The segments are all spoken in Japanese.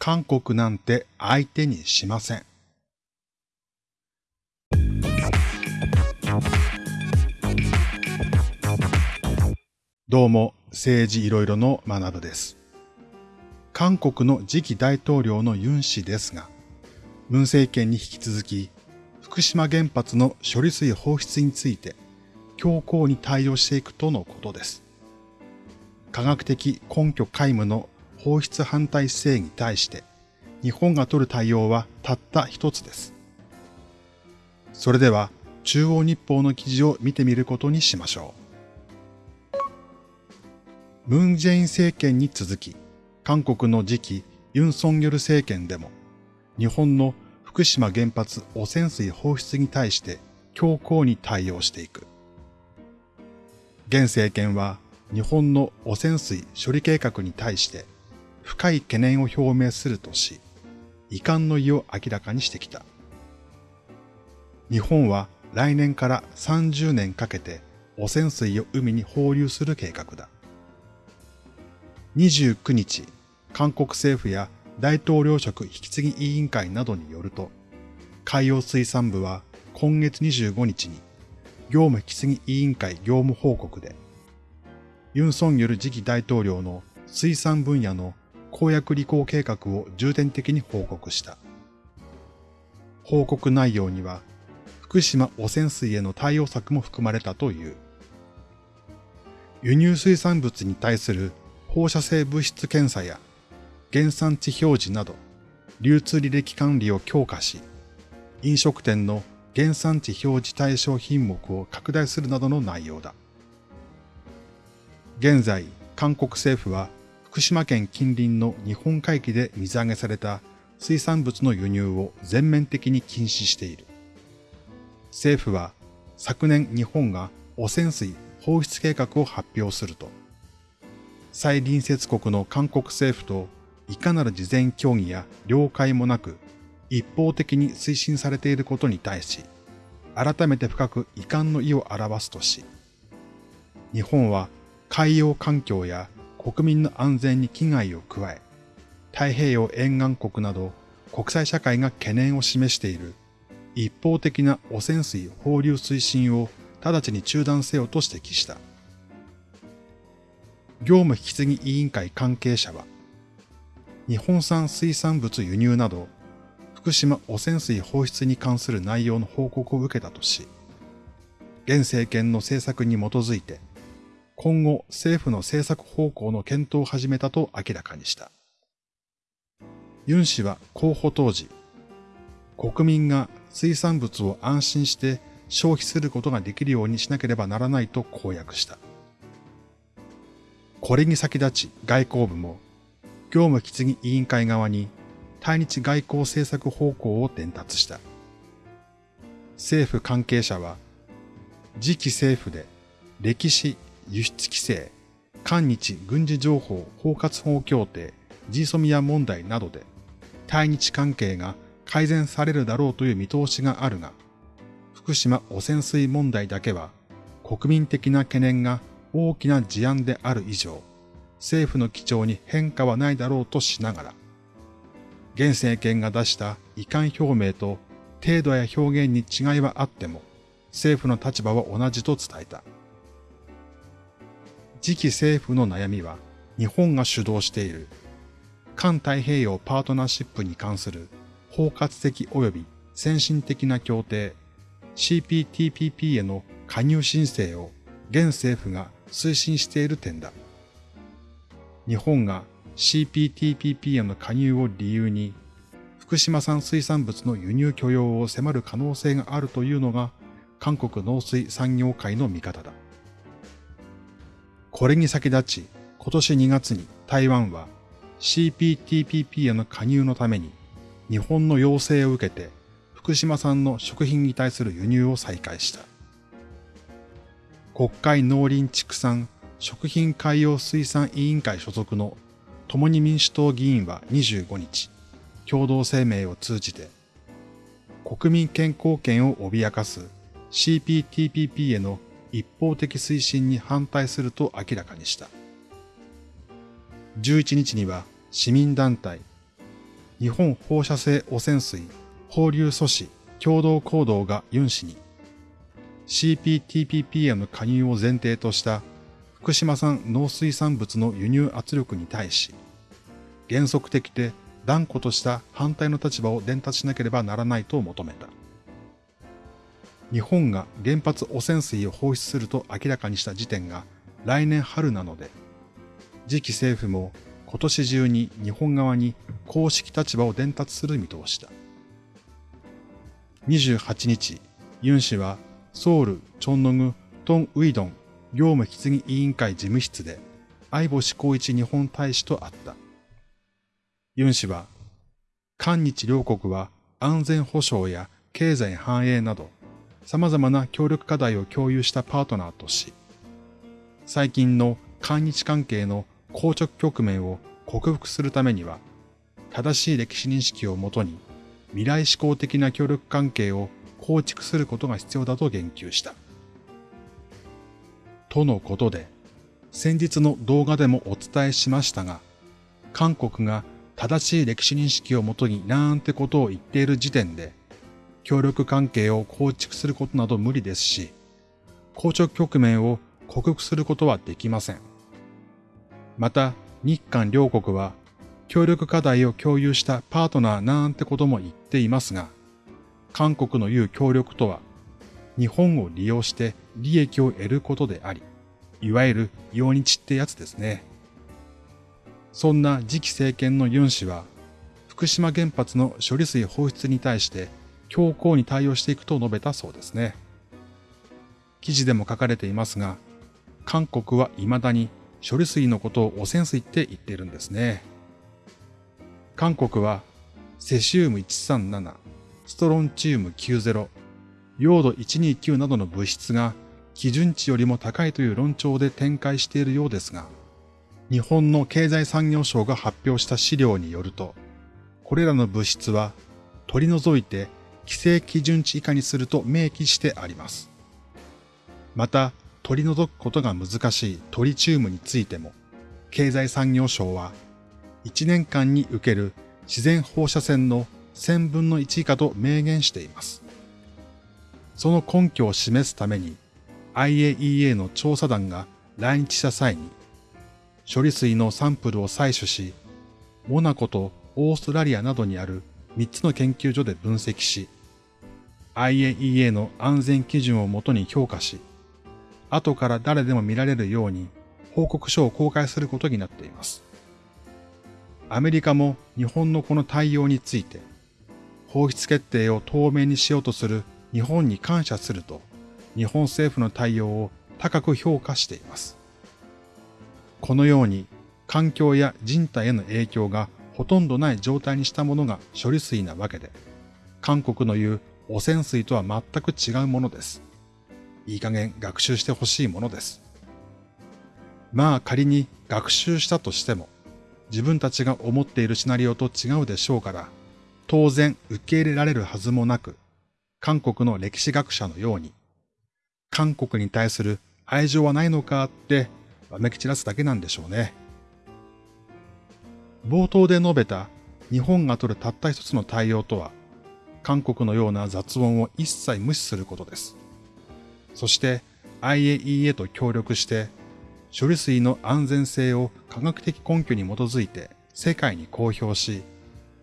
韓国なんて相手にしません。どうも、政治いろいろの学部です。韓国の次期大統領のユン氏ですが、文政権に引き続き、福島原発の処理水放出について、強硬に対応していくとのことです。科学的根拠皆無の放出反対姿勢に対して、日本が取る対応はたった一つです。それでは、中央日報の記事を見てみることにしましょう。ムン・ジェイン政権に続き、韓国の次期ユン・ソンギョル政権でも、日本の福島原発汚染水放出に対して強硬に対応していく。現政権は日本の汚染水処理計画に対して深い懸念を表明するとし、遺憾の意を明らかにしてきた。日本は来年から30年かけて汚染水を海に放流する計画だ。29日、韓国政府や大統領職引き継ぎ委員会などによると、海洋水産部は今月25日に業務引き継ぎ委員会業務報告で、ユン・ソン・ヨル次期大統領の水産分野の公約履行計画を重点的に報告した。報告内容には、福島汚染水への対応策も含まれたという。輸入水産物に対する放射性物質検査や原産地表示など、流通履歴管理を強化し、飲食店の原産地表示対象品目を拡大するなどの内容だ。現在、韓国政府は福島県近隣の日本海域で水揚げされた水産物の輸入を全面的に禁止している。政府は昨年日本が汚染水放出計画を発表すると、再隣接国の韓国政府といかなる事前協議や了解もなく一方的に推進されていることに対し、改めて深く遺憾の意を表すとし、日本は海洋環境や国民の安全に危害を加え、太平洋沿岸国など国際社会が懸念を示している一方的な汚染水放流推進を直ちに中断せよと指摘した。業務引き継ぎ委員会関係者は、日本産水産物輸入など、福島汚染水放出に関する内容の報告を受けたとし、現政権の政策に基づいて、今後政府の政策方向の検討を始めたと明らかにした。ユン氏は候補当時、国民が水産物を安心して消費することができるようにしなければならないと公約した。これに先立ち外交部も業務引き継ぎ委員会側に対日外交政策方向を伝達した。政府関係者は次期政府で歴史、輸出規制、韓日軍事情報包括法協定、ジーソミア問題などで対日関係が改善されるだろうという見通しがあるが、福島汚染水問題だけは国民的な懸念が大きな事案である以上、政府の基調に変化はないだろうとしながら、現政権が出した遺憾表明と程度や表現に違いはあっても、政府の立場は同じと伝えた。次期政府の悩みは日本が主導している環太平洋パートナーシップに関する包括的及び先進的な協定 CPTPP への加入申請を現政府が推進している点だ。日本が CPTPP への加入を理由に福島産水産物の輸入許容を迫る可能性があるというのが韓国農水産業界の見方だ。これに先立ち、今年2月に台湾は CPTPP への加入のために日本の要請を受けて福島産の食品に対する輸入を再開した。国会農林畜産食品海洋水産委員会所属の共に民主党議員は25日、共同声明を通じて、国民健康権を脅かす CPTPP への一方的推進に反対すると明らかにした。11日には市民団体日本放射性汚染水放流阻止共同行動がユン氏に CPTPP への加入を前提とした福島産農水産物の輸入圧力に対し、原則的で断固とした反対の立場を伝達しなければならないと求めた。日本が原発汚染水を放出すると明らかにした時点が来年春なので、次期政府も今年中に日本側に公式立場を伝達する見通しだ。28日、ユン氏はソウル、チョンノグ、トン・ウィドン業務引き継ぎ委員会事務室で相星光一日本大使と会った。ユン氏は、韓日両国は安全保障や経済繁栄など様々な協力課題を共有したパートナーとし、最近の韓日関係の硬直局面を克服するためには、正しい歴史認識をもとに未来志向的な協力関係を構築することが必要だと言及した。とのことで、先日の動画でもお伝えしましたが、韓国が正しい歴史認識をもとになんてことを言っている時点で、協力関係を構築することなど無理ですし、硬直局面を克服することはできません。また、日韓両国は協力課題を共有したパートナーなんてことも言っていますが、韓国の言う協力とは、日本を利用して利益を得ることであり、いわゆる用日ってやつですね。そんな次期政権のユン氏は、福島原発の処理水放出に対して強硬に対応していくと述べたそうですね。記事でも書かれていますが、韓国は未だに処理水のことを汚染水って言っているんですね。韓国はセシウム137、ストロンチウム90、用土129などの物質が基準値よりも高いという論調で展開しているようですが、日本の経済産業省が発表した資料によると、これらの物質は取り除いて規制基準値以下にすると明記してあります。また、取り除くことが難しいトリチウムについても、経済産業省は1年間に受ける自然放射線の1000分の1以下と明言しています。その根拠を示すために IAEA の調査団が来日した際に処理水のサンプルを採取し、モナコとオーストラリアなどにある3つの研究所で分析し、IAEA の安全基準をもとに評価し、後から誰でも見られるように報告書を公開することになっています。アメリカも日本のこの対応について、放出決定を透明にしようとする日本に感謝すると、日本政府の対応を高く評価しています。このように環境や人体への影響がほとんどない状態にしたものが処理水なわけで、韓国の言う汚染水とは全く違うものです。いい加減学習してほしいものです。まあ仮に学習したとしても、自分たちが思っているシナリオと違うでしょうから、当然受け入れられるはずもなく、韓国の歴史学者のように、韓国に対する愛情はないのかってわめき散らすだけなんでしょうね。冒頭で述べた日本が取るたった一つの対応とは、韓国のような雑音を一切無視することです。そして IAEA と協力して処理水の安全性を科学的根拠に基づいて世界に公表し、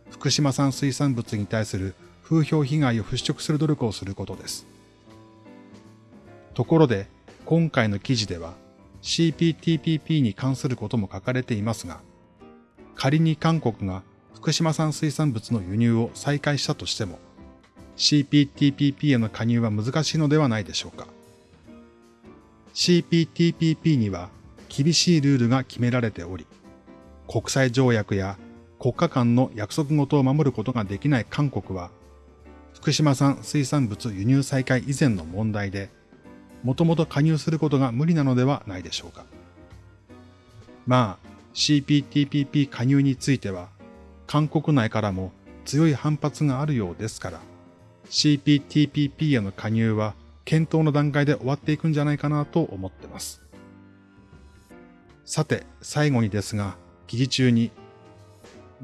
福島産水産物に対する風評被害を払拭する努力をすることです。ところで、今回の記事では CPTPP に関することも書かれていますが、仮に韓国が福島産水産物の輸入を再開したとしても、CPTPP への加入は難しいのではないでしょうか。CPTPP には厳しいルールが決められており、国際条約や国家間の約束事を守ることができない韓国は、福島産水産物輸入再開以前の問題で、もともと加入することが無理なのではないでしょうか。まあ、CPTPP 加入については、韓国内からも強い反発があるようですから、CPTPP への加入は検討の段階で終わっていくんじゃないかなと思ってます。さて、最後にですが、記事中に、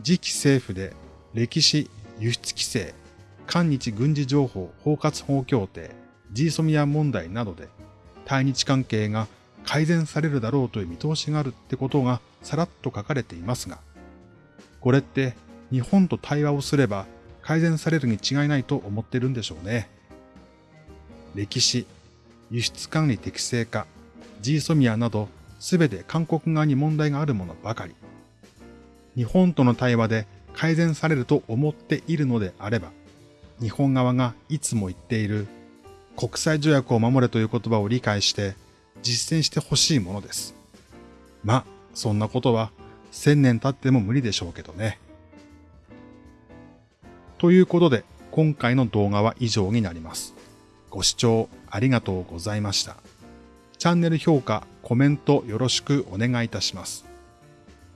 次期政府で歴史、輸出規制、韓日軍事情報包括法協定、ジーソミア問題などで対日関係が改善されるだろうという見通しがあるってことがさらっと書かれていますが、これって日本と対話をすれば改善されるに違いないと思ってるんでしょうね。歴史、輸出管理適正化、ジーソミアなどすべて韓国側に問題があるものばかり。日本との対話で改善されると思っているのであれば、日本側がいつも言っている国際条約を守れという言葉を理解して実践してほしいものです。まそんなことは千年経っても無理でしょうけどね。ということで、今回の動画は以上になります。ご視聴ありがとうございました。チャンネル評価、コメントよろしくお願いいたします。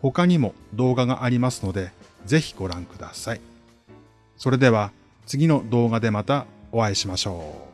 他にも動画がありますので、ぜひご覧ください。それでは次の動画でまたお会いしましょう。